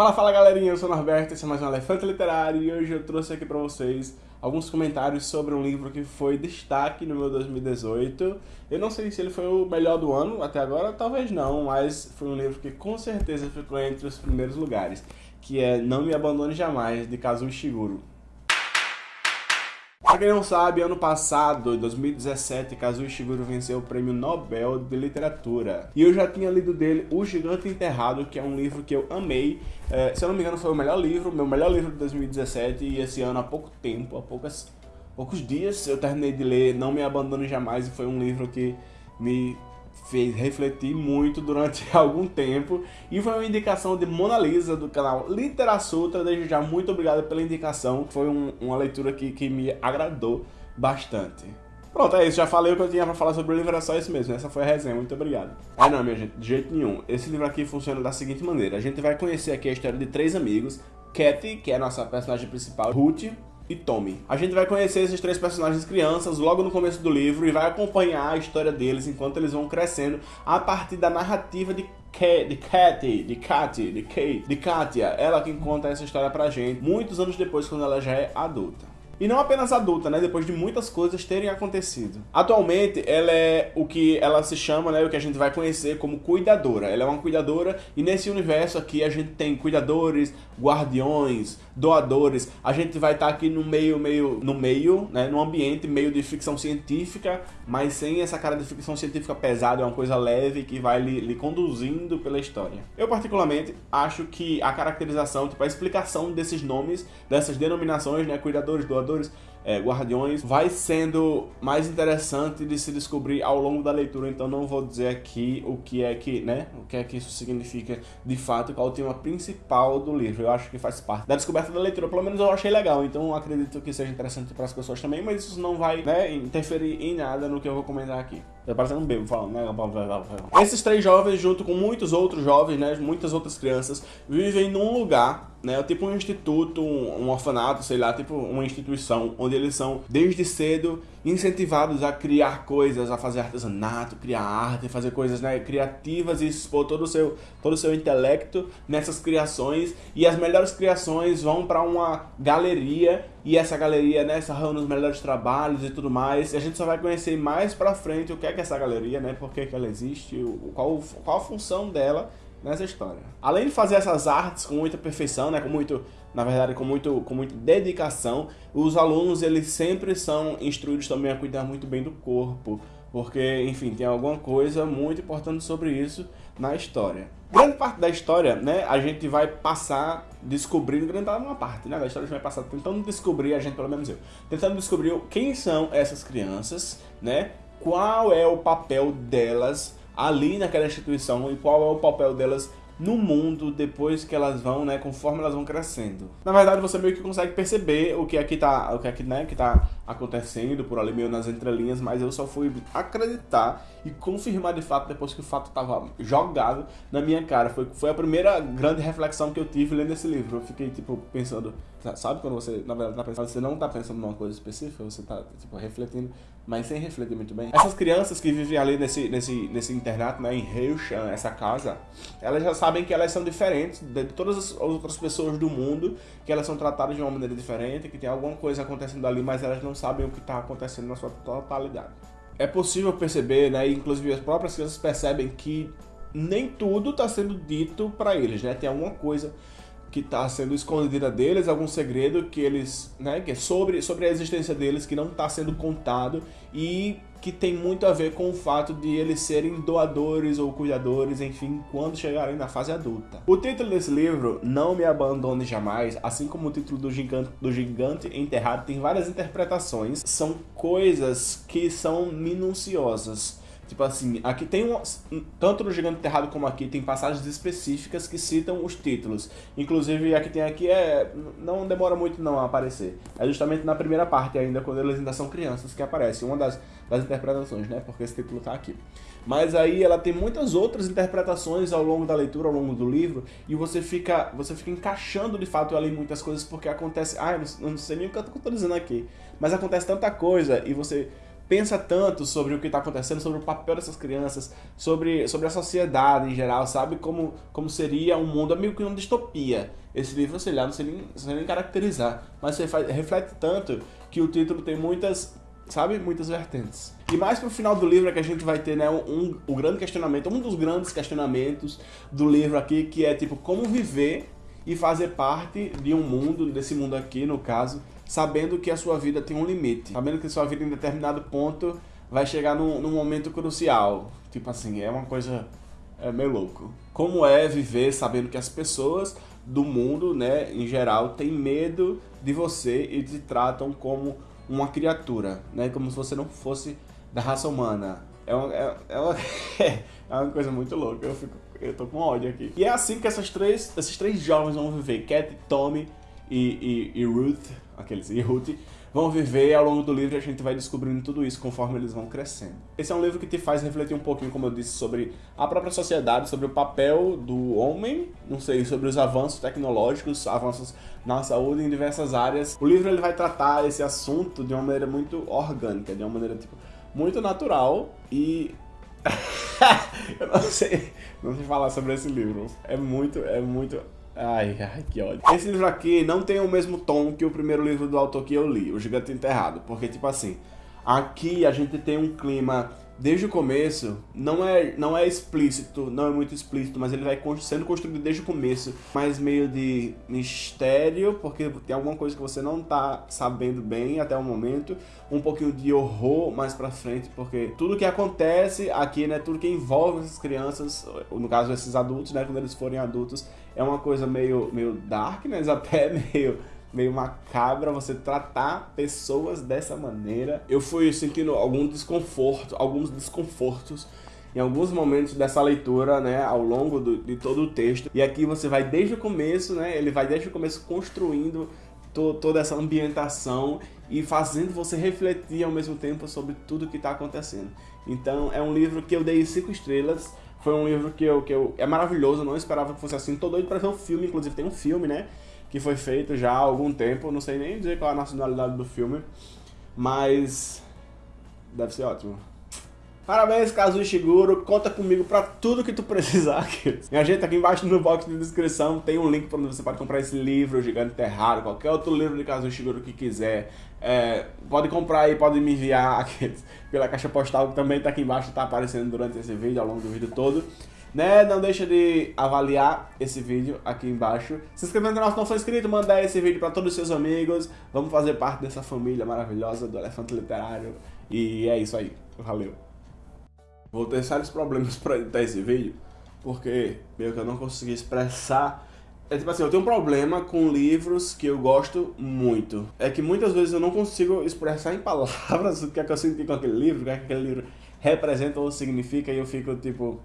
Fala, fala galerinha, eu sou o Norberto, esse é mais um Elefante Literário e hoje eu trouxe aqui pra vocês alguns comentários sobre um livro que foi destaque no meu 2018. Eu não sei se ele foi o melhor do ano até agora, talvez não, mas foi um livro que com certeza ficou entre os primeiros lugares, que é Não Me Abandone Jamais, de Kazuo Ishiguro. Quem não sabe, ano passado, em 2017, Kazuo Ishiguro venceu o Prêmio Nobel de Literatura. E eu já tinha lido dele O Gigante Enterrado, que é um livro que eu amei. É, se eu não me engano, foi o melhor livro, meu melhor livro de 2017, e esse ano, há pouco tempo, há poucas, poucos dias, eu terminei de ler Não Me Abandone Jamais, e foi um livro que me fez refletir muito durante algum tempo. E foi uma indicação de Mona Lisa do canal Literassutra, desde já muito obrigado pela indicação, foi um, uma leitura que, que me agradou bastante. Pronto, é isso, já falei o que eu tinha pra falar sobre o livro, era só isso mesmo, essa foi a resenha, muito obrigado. Ah não, minha gente, de jeito nenhum, esse livro aqui funciona da seguinte maneira, a gente vai conhecer aqui a história de três amigos, Kathy, que é a nossa personagem principal, Ruth, e Tommy. A gente vai conhecer esses três personagens crianças logo no começo do livro e vai acompanhar a história deles enquanto eles vão crescendo a partir da narrativa de de Katy, de Katy, de Kate, de Katia, ela que conta essa história pra gente muitos anos depois quando ela já é adulta. E não apenas adulta, né? Depois de muitas coisas terem acontecido. Atualmente, ela é o que ela se chama, né? O que a gente vai conhecer como cuidadora. Ela é uma cuidadora e nesse universo aqui a gente tem cuidadores, guardiões, doadores. A gente vai estar tá aqui no meio, meio, no meio, né? No ambiente meio de ficção científica, mas sem essa cara de ficção científica pesada. É uma coisa leve que vai lhe, lhe conduzindo pela história. Eu particularmente acho que a caracterização, tipo a explicação desses nomes, dessas denominações, né? Cuidadores, doadores é, Guardiões, vai sendo mais interessante de se descobrir ao longo da leitura, então não vou dizer aqui o que é que, né, o que é que isso significa de fato, qual é o tema principal do livro. Eu acho que faz parte da descoberta da leitura, pelo menos eu achei legal, então acredito que seja interessante para as pessoas também, mas isso não vai, né, interferir em nada no que eu vou comentar aqui. Tá parecendo um bebo falando, né? Esses três jovens, junto com muitos outros jovens, né? Muitas outras crianças, vivem num lugar, né? Tipo um instituto, um, orfanato, sei lá, tipo uma instituição, onde eles são, desde cedo, incentivados a criar coisas, a fazer artesanato, criar arte, fazer coisas né, criativas e expor todo o, seu, todo o seu intelecto nessas criações. E as melhores criações vão para uma galeria e essa galeria né, reúne os melhores trabalhos e tudo mais. E a gente só vai conhecer mais pra frente o que é que essa galeria, né, por que, que ela existe, qual, qual a função dela nessa história. Além de fazer essas artes com muita perfeição, né, com muito, na verdade, com muito, com muita dedicação, os alunos eles sempre são instruídos também a cuidar muito bem do corpo, porque, enfim, tem alguma coisa muito importante sobre isso na história. Grande parte da história, né, a gente vai passar descobrindo, grande uma parte, né, da história a gente vai passar tentando descobrir, a gente, pelo menos eu, tentando descobrir quem são essas crianças, né, qual é o papel delas ali naquela instituição e qual é o papel delas no mundo depois que elas vão, né, conforme elas vão crescendo. Na verdade, você meio que consegue perceber o que é que tá, o que é que, né, que tá acontecendo por ali meio nas entrelinhas, mas eu só fui acreditar e confirmar de fato depois que o fato estava jogado na minha cara. Foi, foi a primeira grande reflexão que eu tive lendo esse livro. Eu fiquei, tipo, pensando, sabe quando você, na verdade, tá pensando, você não tá pensando numa coisa específica, você tá, tipo, refletindo, mas sem refletir muito bem. Essas crianças que vivem ali nesse, nesse, nesse internato, né, em Heushan, essa casa, elas já sabem que elas são diferentes de todas as outras pessoas do mundo, que elas são tratadas de uma maneira diferente, que tem alguma coisa acontecendo ali, mas elas não sabem o que está acontecendo na sua totalidade. É possível perceber, né, inclusive as próprias crianças percebem que nem tudo está sendo dito para eles, né? Tem alguma coisa que está sendo escondida deles, algum segredo que eles, né, que é sobre, sobre a existência deles que não está sendo contado e que tem muito a ver com o fato de eles serem doadores ou cuidadores, enfim, quando chegarem na fase adulta. O título desse livro, Não Me Abandone Jamais, assim como o título do Gigante, do Gigante Enterrado, tem várias interpretações, são coisas que são minuciosas. Tipo assim, aqui tem um, tanto no Gigante Enterrado como aqui tem passagens específicas que citam os títulos. Inclusive a que tem aqui é não demora muito não a aparecer. É justamente na primeira parte ainda quando eles ainda são crianças que aparece uma das, das interpretações, né? Porque esse título tá aqui. Mas aí ela tem muitas outras interpretações ao longo da leitura, ao longo do livro, e você fica, você fica encaixando de fato ali muitas coisas porque acontece, ah, não, não sei nem o que eu tô dizendo aqui, mas acontece tanta coisa e você pensa tanto sobre o que está acontecendo, sobre o papel dessas crianças, sobre, sobre a sociedade em geral, sabe? Como, como seria um mundo, é meio que uma distopia. Esse livro, sei lá, não sei nem, sei nem caracterizar, mas você faz, reflete tanto que o título tem muitas, sabe? Muitas vertentes. E mais pro final do livro é que a gente vai ter, né, um, um, grande questionamento, um dos grandes questionamentos do livro aqui, que é tipo, como viver e fazer parte de um mundo, desse mundo aqui, no caso, sabendo que a sua vida tem um limite, sabendo que a sua vida em determinado ponto vai chegar num, num momento crucial. Tipo assim, é uma coisa é meio louco. Como é viver sabendo que as pessoas do mundo, né, em geral, têm medo de você e te tratam como uma criatura, né, como se você não fosse da raça humana. É uma, é, é uma, é uma coisa muito louca, eu, fico, eu tô com ódio aqui. E é assim que essas três, esses três jovens vão viver, Cat, Tommy e, e, e Ruth, aqueles, Ruth, vão viver ao longo do livro a gente vai descobrindo tudo isso conforme eles vão crescendo. Esse é um livro que te faz refletir um pouquinho, como eu disse, sobre a própria sociedade, sobre o papel do homem, não sei, sobre os avanços tecnológicos, avanços na saúde em diversas áreas. O livro ele vai tratar esse assunto de uma maneira muito orgânica, de uma maneira tipo muito natural e eu não sei, não sei falar sobre esse livro. É muito, é muito Ai, ai, que ódio. Esse livro aqui não tem o mesmo tom que o primeiro livro do autor que eu li, O Gigante Enterrado. Porque, tipo assim, aqui a gente tem um clima desde o começo, não é, não é explícito, não é muito explícito, mas ele vai sendo construído desde o começo, mais meio de mistério, porque tem alguma coisa que você não tá sabendo bem até o momento, um pouquinho de horror mais pra frente, porque tudo que acontece aqui, né, tudo que envolve essas crianças, no caso esses adultos, né, quando eles forem adultos, é uma coisa meio, meio dark, né, até meio meio macabra você tratar pessoas dessa maneira. Eu fui sentindo algum desconforto, alguns desconfortos em alguns momentos dessa leitura, né, ao longo do, de todo o texto. E aqui você vai desde o começo, né, ele vai desde o começo construindo to, toda essa ambientação e fazendo você refletir ao mesmo tempo sobre tudo que está acontecendo. Então é um livro que eu dei cinco estrelas. Foi um livro que eu, que eu é maravilhoso, não esperava que fosse assim. Tô doido para ver o filme, inclusive tem um filme, né? Que foi feito já há algum tempo, não sei nem dizer qual é a nacionalidade do filme, mas deve ser ótimo. Parabéns, Kazu Ishiguro, conta comigo pra tudo que tu precisar aqui. Minha gente, aqui embaixo no box de descrição tem um link para onde você pode comprar esse livro, Gigante Terrado, qualquer outro livro de Kazu Ishiguro que quiser. É, pode comprar aí, pode me enviar aqui, pela caixa postal que também tá aqui embaixo, tá aparecendo durante esse vídeo, ao longo do vídeo todo. Né? Não deixa de avaliar esse vídeo aqui embaixo. Se inscrever no canal se não for inscrito, mandar esse vídeo para todos os seus amigos. Vamos fazer parte dessa família maravilhosa do Elefante Literário. E é isso aí. Valeu. Vou ter sérios problemas para editar esse vídeo, porque meio que eu não consegui expressar é tipo assim, eu tenho um problema com livros que eu gosto muito. É que muitas vezes eu não consigo expressar em palavras o que é que eu senti com aquele livro, o que é que aquele livro representa ou significa, e eu fico tipo,